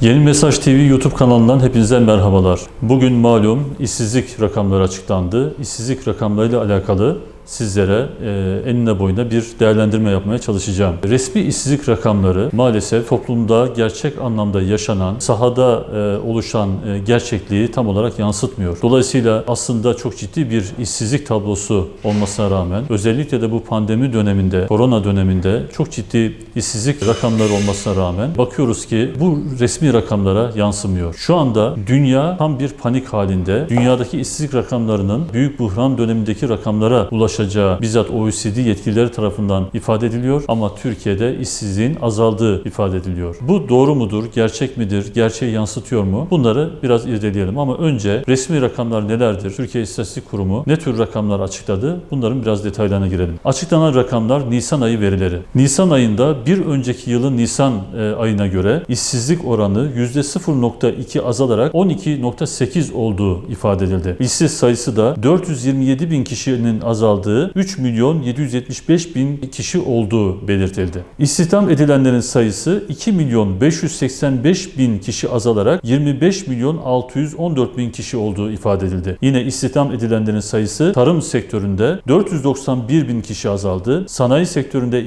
Yeni Mesaj TV YouTube kanalından hepinize merhabalar. Bugün malum işsizlik rakamları açıklandı. İşsizlik rakamlarıyla alakalı sizlere e, enine boyuna bir değerlendirme yapmaya çalışacağım. Resmi işsizlik rakamları maalesef toplumda gerçek anlamda yaşanan, sahada e, oluşan e, gerçekliği tam olarak yansıtmıyor. Dolayısıyla aslında çok ciddi bir işsizlik tablosu olmasına rağmen özellikle de bu pandemi döneminde, korona döneminde çok ciddi işsizlik rakamları olmasına rağmen bakıyoruz ki bu resmi rakamlara yansımıyor. Şu anda dünya tam bir panik halinde. Dünyadaki işsizlik rakamlarının büyük buhran dönemindeki rakamlara ulaşacağı bizzat OECD yetkilileri tarafından ifade ediliyor ama Türkiye'de işsizliğin azaldığı ifade ediliyor. Bu doğru mudur? Gerçek midir? Gerçeği yansıtıyor mu? Bunları biraz irdeleyelim ama önce resmi rakamlar nelerdir? Türkiye İstatistik Kurumu ne tür rakamlar açıkladı? Bunların biraz detaylarına girelim. Açıklanan rakamlar Nisan ayı verileri. Nisan ayında bir önceki yılın Nisan e, ayına göre işsizlik oranı %0.2 azalarak 12.8 olduğu ifade edildi. İşsiz sayısı da 427 bin kişinin azaldığı 3 milyon 775 bin kişi olduğu belirtildi. İstihdam edilenlerin sayısı 2 milyon 585 bin kişi azalarak 25 milyon 614 bin kişi olduğu ifade edildi. Yine istihdam edilenlerin sayısı tarım sektöründe 491 bin kişi azaldı. Sanayi sektöründe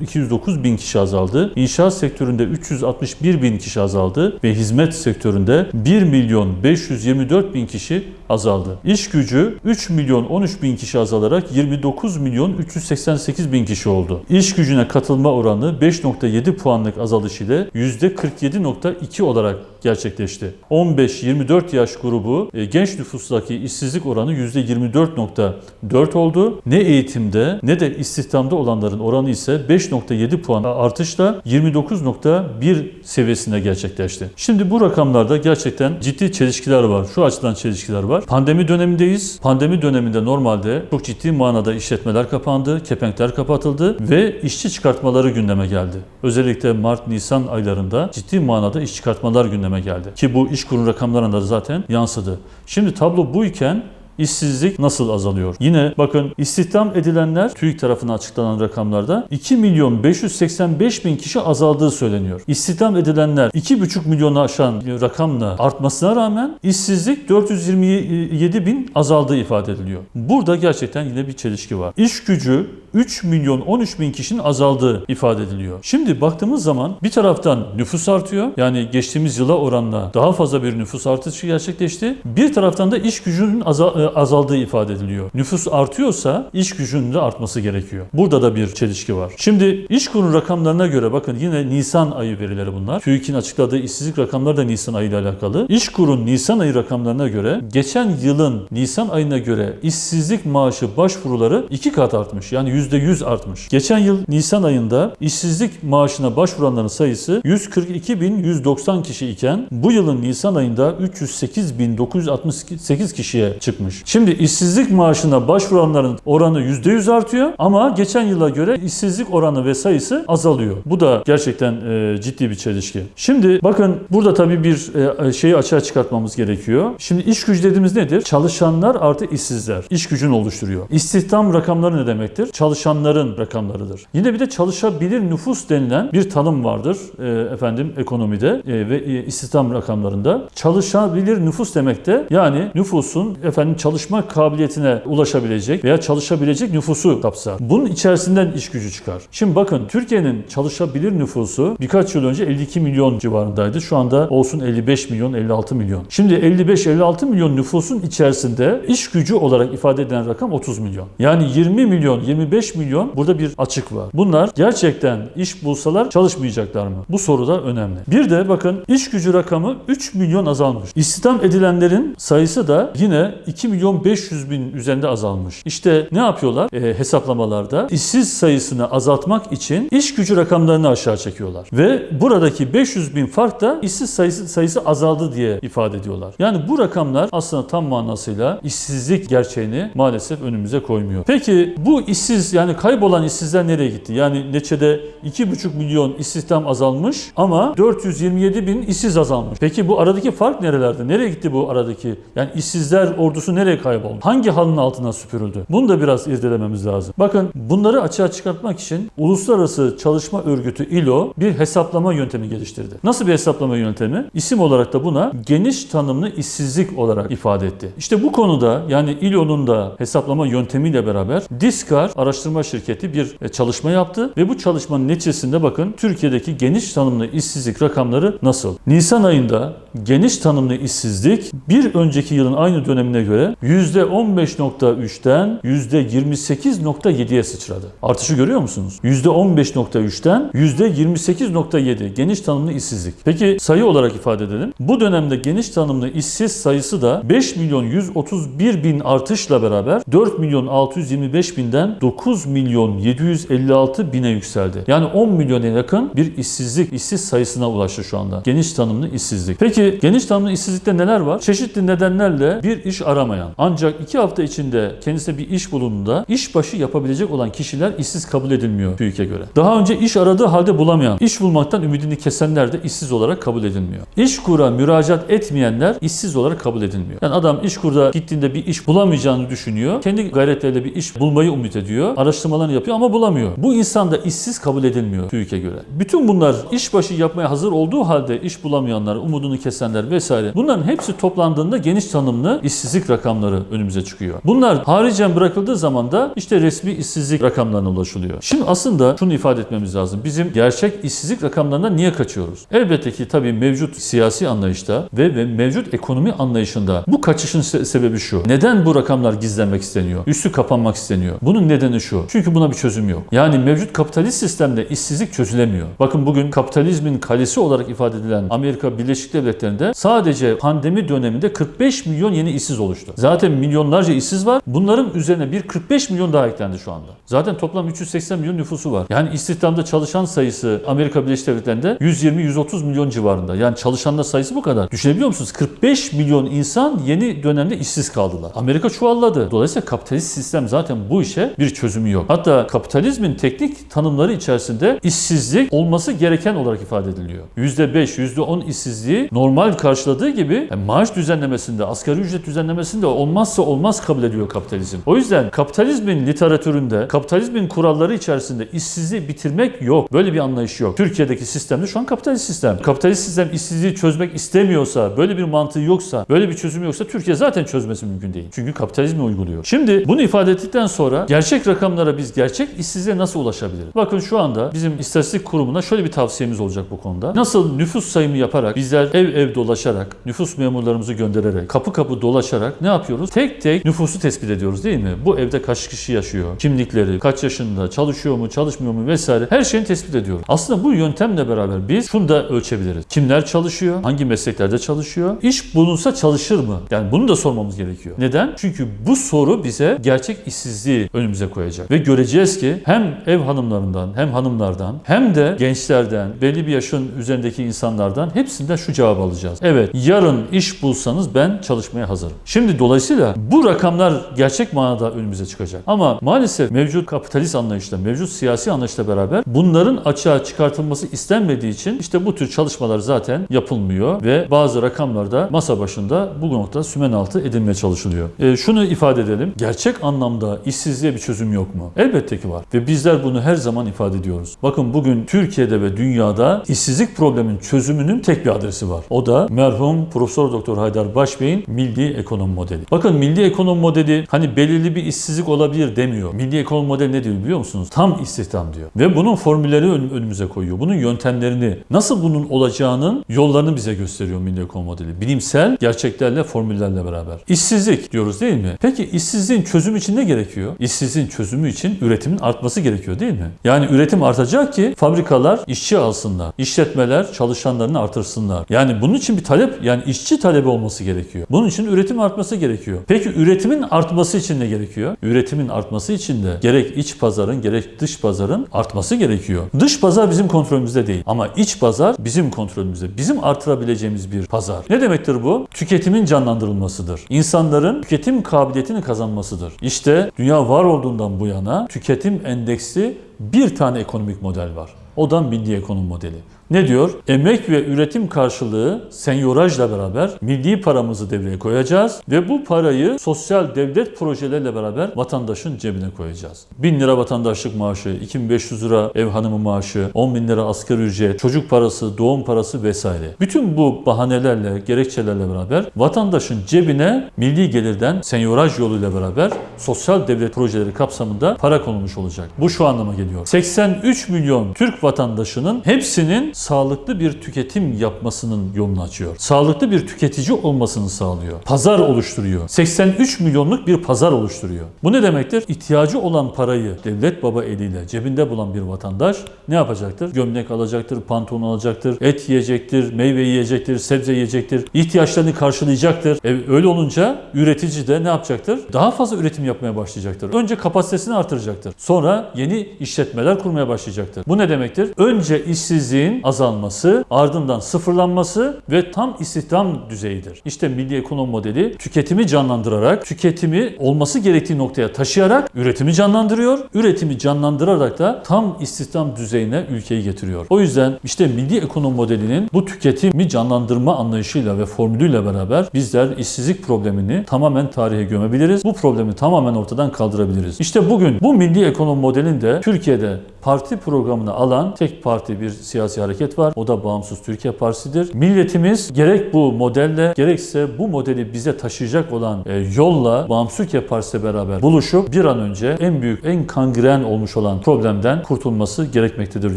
209 bin kişi azaldı. İnşaat sektöründe 361 bin kişi azaldı ve hizmet sektöründe 1 milyon 524 bin kişi azaldı. İş gücü 3 milyon 13 bin kişi azalarak 29 milyon 388 bin kişi oldu. İş gücüne katılma oranı 5.7 puanlık azalış ile %47.2 olarak gerçekleşti. 15-24 yaş grubu e, genç nüfustaki işsizlik oranı %24.4 oldu. Ne eğitimde ne de istihdamda olanların oranı ise 5.7 puan artışla 29.1 seviyesinde gerçekleşti. Şimdi bu rakamlarda gerçekten ciddi çelişkiler var. Şu açıdan çelişkiler var. Pandemi dönemindeyiz. Pandemi döneminde normalde çok ciddi manada işletmeler kapandı, kepenkler kapatıldı ve işçi çıkartmaları gündeme geldi. Özellikle Mart-Nisan aylarında ciddi manada iş çıkartmalar gündeme geldi. Ki bu iş kurun rakamlarında da zaten yansıdı. Şimdi tablo buyken İşsizlik nasıl azalıyor? Yine bakın istihdam edilenler TÜİK tarafından açıklanan rakamlarda 2 milyon 585 bin kişi azaldığı söyleniyor. İstihdam edilenler 2,5 milyonu aşan rakamla artmasına rağmen işsizlik 427 bin azaldığı ifade ediliyor. Burada gerçekten yine bir çelişki var. İş gücü 3 milyon 13 bin kişinin azaldığı ifade ediliyor. Şimdi baktığımız zaman bir taraftan nüfus artıyor. Yani geçtiğimiz yıla oranla daha fazla bir nüfus artışı gerçekleşti. Bir taraftan da iş gücünün azal azaldığı ifade ediliyor. Nüfus artıyorsa iş gücünün de artması gerekiyor. Burada da bir çelişki var. Şimdi iş kurun rakamlarına göre bakın yine Nisan ayı verileri bunlar. TÜİK'in açıkladığı işsizlik rakamları da Nisan ayı ile alakalı. İş kurun Nisan ayı rakamlarına göre geçen yılın Nisan ayına göre işsizlik maaşı başvuruları iki kat artmış. Yani %100 artmış. Geçen yıl Nisan ayında işsizlik maaşına başvuranların sayısı 142.190 kişi iken bu yılın Nisan ayında 308.968 kişiye çıkmış. Şimdi işsizlik maaşına başvuranların oranı %100 artıyor ama geçen yıla göre işsizlik oranı ve sayısı azalıyor. Bu da gerçekten e, ciddi bir çelişki. Şimdi bakın burada tabii bir e, şeyi açığa çıkartmamız gerekiyor. Şimdi iş gücü dediğimiz nedir? Çalışanlar artı işsizler. İş gücünü oluşturuyor. İstihdam rakamları ne demektir? Çalışanların rakamlarıdır. Yine bir de çalışabilir nüfus denilen bir tanım vardır e, efendim ekonomide e, ve e, istihdam rakamlarında. Çalışabilir nüfus demek de yani nüfusun efendim çalışma kabiliyetine ulaşabilecek veya çalışabilecek nüfusu kapsar. Bunun içerisinden iş gücü çıkar. Şimdi bakın Türkiye'nin çalışabilir nüfusu birkaç yıl önce 52 milyon civarındaydı. Şu anda olsun 55 milyon, 56 milyon. Şimdi 55-56 milyon nüfusun içerisinde iş gücü olarak ifade edilen rakam 30 milyon. Yani 20 milyon, 25 milyon burada bir açık var. Bunlar gerçekten iş bulsalar çalışmayacaklar mı? Bu soru da önemli. Bir de bakın iş gücü rakamı 3 milyon azalmış. İstihdam edilenlerin sayısı da yine 2 milyon 500 bin üzerinde azalmış. İşte ne yapıyorlar e, hesaplamalarda? İşsiz sayısını azaltmak için iş gücü rakamlarını aşağı çekiyorlar. Ve buradaki 500 bin fark da işsiz sayısı, sayısı azaldı diye ifade ediyorlar. Yani bu rakamlar aslında tam manasıyla işsizlik gerçeğini maalesef önümüze koymuyor. Peki bu işsiz İşsiz yani kaybolan işsizler nereye gitti? Yani neçede 2,5 milyon istihdam azalmış ama 427 bin işsiz azalmış. Peki bu aradaki fark nerelerde? Nereye gitti bu aradaki? Yani işsizler ordusu nereye kayboldu? Hangi halının altına süpürüldü? Bunu da biraz irdelememiz lazım. Bakın bunları açığa çıkartmak için Uluslararası Çalışma Örgütü ILO bir hesaplama yöntemi geliştirdi. Nasıl bir hesaplama yöntemi? İsim olarak da buna geniş tanımlı işsizlik olarak ifade etti. İşte bu konuda yani ILO'nun da hesaplama yöntemiyle beraber Diskar araştırma şirketi bir e, çalışma yaptı ve bu çalışmanın neticesinde bakın Türkiye'deki geniş tanımlı işsizlik rakamları nasıl? Nisan ayında geniş tanımlı işsizlik bir önceki yılın aynı dönemine göre %15.3'ten %28.7'ye sıçradı. Artışı görüyor musunuz? %15.3'ten %28.7 geniş tanımlı işsizlik. Peki sayı olarak ifade edelim. Bu dönemde geniş tanımlı işsiz sayısı da 5 milyon 131 bin artışla beraber 4 milyon 625 binden 9 milyon 756 bine yükseldi. Yani 10 milyona yakın bir işsizlik, işsiz sayısına ulaştı şu anda. Geniş tanımlı işsizlik. Peki geniş tanımlı işsizlikte neler var? Çeşitli nedenlerle bir iş aramayan ancak 2 hafta içinde kendisine bir iş bulunduğunda iş başı yapabilecek olan kişiler işsiz kabul edilmiyor TÜİK'e göre. Daha önce iş aradığı halde bulamayan, iş bulmaktan ümidini kesenler de işsiz olarak kabul edilmiyor. İş kura müracaat etmeyenler işsiz olarak kabul edilmiyor. Yani adam iş kurda gittiğinde bir iş bulamayacağını düşünüyor. Kendi gayretleriyle bir iş bulmayı umut ediyor. Araştırmalarını yapıyor ama bulamıyor. Bu insan da işsiz kabul edilmiyor TÜİK'e göre. Bütün bunlar iş başı yapmaya hazır olduğu halde iş bulamayanlar, umudunu kesenler vesaire. Bunların hepsi toplandığında geniş tanımlı işsizlik rakamları önümüze çıkıyor. Bunlar haricen bırakıldığı zaman da işte resmi işsizlik rakamlarına ulaşılıyor. Şimdi aslında şunu ifade etmemiz lazım. Bizim gerçek işsizlik rakamlarından niye kaçıyoruz? Elbette ki tabii mevcut siyasi anlayışta ve, ve mevcut ekonomi anlayışında bu kaçışın se- sebebi şu. Neden bu rakamlar gizlenmek isteniyor? Üstü kapanmak isteniyor. Bunun nedeni şu. Çünkü buna bir çözüm yok. Yani mevcut kapitalist sistemde işsizlik çözülemiyor. Bakın bugün kapitalizmin kalesi olarak ifade edilen Amerika Birleşik Devletleri'nde sadece pandemi döneminde 45 milyon yeni işsiz oluştu. Zaten milyonlarca işsiz var. Bunların üzerine bir 45 milyon daha eklendi şu anda. Zaten toplam 380 milyon nüfusu var. Yani istihdamda çalışan sayısı Amerika Birleşik Devletleri'nde 120-130 milyon civarında. Yani çalışanlar sayısı bu kadar. Düşünebiliyor musunuz? 45 milyon insan yeni dönemde işsiz kaldılar. Amerika çuvalladı. Dolayısıyla kapitalist sistem zaten bu işe bir çözümü yok. Hatta kapitalizmin teknik tanımları içerisinde işsizlik olması gereken olarak ifade ediliyor. %5, %10 işsizliği normal karşıladığı gibi yani maaş düzenlemesinde, asgari ücret düzenlemesinde olmazsa olmaz kabul ediyor kapitalizm. O yüzden kapitalizmin literatüründe, kapitalizmin kuralları içerisinde işsizliği bitirmek yok. Böyle bir anlayış yok. Türkiye'deki sistemde şu an kapitalist sistem. Kapitalist sistem işsizliği çözmek istemiyorsa, böyle bir mantığı yoksa, böyle bir çözümü yoksa Türkiye zaten çözmesi mümkün değil. Çünkü kapitalizmi uyguluyor. Şimdi bunu ifade ettikten sonra gerçek rakamlara biz gerçek işsizliğe nasıl ulaşabiliriz? Bakın şu anda bizim istatistik kurumuna şöyle bir tavsiyemiz olacak bu konuda. Nasıl nüfus sayımı yaparak, bizler ev ev dolaşarak, nüfus memurlarımızı göndererek, kapı kapı dolaşarak ne yapıyoruz? Tek tek nüfusu tespit ediyoruz değil mi? Bu evde kaç kişi yaşıyor? Kimlikleri, kaç yaşında, çalışıyor mu, çalışmıyor mu vesaire her şeyini tespit ediyoruz. Aslında bu yöntemle beraber biz şunu da ölçebiliriz. Kimler çalışıyor? Hangi mesleklerde çalışıyor? İş bulunsa çalışır mı? Yani bunu da sormamız gerekiyor. Neden? Çünkü bu soru bize gerçek işsizliği önümüze koyacak. Ve göreceğiz ki hem ev hanımlarından hem hanımlardan hem de gençlerden, belli bir yaşın üzerindeki insanlardan hepsinden şu cevabı alacağız. Evet, yarın iş bulsanız ben çalışmaya hazırım. Şimdi dolayısıyla bu rakamlar gerçek manada önümüze çıkacak. Ama maalesef mevcut kapitalist anlayışla, mevcut siyasi anlayışla beraber bunların açığa çıkartılması istenmediği için işte bu tür çalışmalar zaten yapılmıyor ve bazı rakamlar da masa başında bu noktada sümen altı edilmeye çalışılıyor. E, şunu ifade edelim. Gerçek anlamda işsizliğe bir çözüm yok mu? Elbette ki var. Ve bizler bunu her zaman ifade ediyoruz. Bakın bugün Türkiye'de ve dünyada işsizlik probleminin çözümünün tek bir adresi var. O da merhum Profesör Doktor Haydar Başbey'in milli ekonomi modeli. Bakın milli ekonomi modeli hani belirli bir işsizlik olabilir demiyor. Milli ekonomi modeli ne diyor biliyor musunuz? Tam istihdam diyor. Ve bunun formülleri ön- önümüze koyuyor. Bunun yöntemlerini, nasıl bunun olacağının yollarını bize gösteriyor milli ekonomi modeli. Bilimsel gerçeklerle, formüllerle beraber. İşsizlik diyoruz değil mi? Peki işsizliğin çözümü için ne gerekiyor? İşsizliğin çözümü için üretimin artması gerekiyor değil mi? Yani üretim artacak ki fabrikalar işçi alsınlar. İşletmeler çalışanlarını artırsınlar. Yani bunun için bir talep, yani işçi talebi olması gerekiyor. Bunun için üretim artması gerekiyor. Peki üretimin artması için ne gerekiyor? Üretimin artması için de gerek iç pazarın gerek dış pazarın artması gerekiyor. Dış pazar bizim kontrolümüzde değil ama iç pazar bizim kontrolümüzde. Bizim artırabileceğimiz bir pazar. Ne demektir bu? Tüketimin canlandırılmasıdır. İnsanların tüketim kabiliyetini kazanmasıdır. İşte dünya var olduğundan bu yana tüketim endeksli bir tane ekonomik model var. O da milli ekonomi modeli. Ne diyor? Emek ve üretim karşılığı senyorajla beraber milli paramızı devreye koyacağız ve bu parayı sosyal devlet projeleriyle beraber vatandaşın cebine koyacağız. 1000 lira vatandaşlık maaşı, 2500 lira ev hanımı maaşı, 10 bin lira asgari ücret, çocuk parası, doğum parası vesaire. Bütün bu bahanelerle, gerekçelerle beraber vatandaşın cebine milli gelirden senyoraj yoluyla beraber sosyal devlet projeleri kapsamında para konulmuş olacak. Bu şu anlama geliyor. 83 milyon Türk vatandaşının hepsinin sağlıklı bir tüketim yapmasının yolunu açıyor. Sağlıklı bir tüketici olmasını sağlıyor. Pazar oluşturuyor. 83 milyonluk bir pazar oluşturuyor. Bu ne demektir? İhtiyacı olan parayı devlet baba eliyle cebinde bulan bir vatandaş ne yapacaktır? Gömlek alacaktır, pantolon alacaktır, et yiyecektir, meyve yiyecektir, sebze yiyecektir. ihtiyaçlarını karşılayacaktır. E, öyle olunca üretici de ne yapacaktır? Daha fazla üretim yapmaya başlayacaktır. Önce kapasitesini artıracaktır. Sonra yeni işletmeler kurmaya başlayacaktır. Bu ne demektir? Önce işsizliğin azalması, ardından sıfırlanması ve tam istihdam düzeyidir. İşte milli ekonomi modeli tüketimi canlandırarak, tüketimi olması gerektiği noktaya taşıyarak üretimi canlandırıyor. Üretimi canlandırarak da tam istihdam düzeyine ülkeyi getiriyor. O yüzden işte milli ekonomi modelinin bu tüketimi canlandırma anlayışıyla ve formülüyle beraber bizler işsizlik problemini tamamen tarihe gömebiliriz. Bu problemi tamamen ortadan kaldırabiliriz. İşte bugün bu milli ekonomi modelinde Türkiye'de parti programına alan tek parti bir siyasi hareket var. O da Bağımsız Türkiye Partisi'dir. Milletimiz gerek bu modelle gerekse bu modeli bize taşıyacak olan e, yolla Bağımsız Türkiye Partisi beraber buluşup bir an önce en büyük, en kangren olmuş olan problemden kurtulması gerekmektedir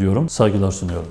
diyorum. Saygılar sunuyorum.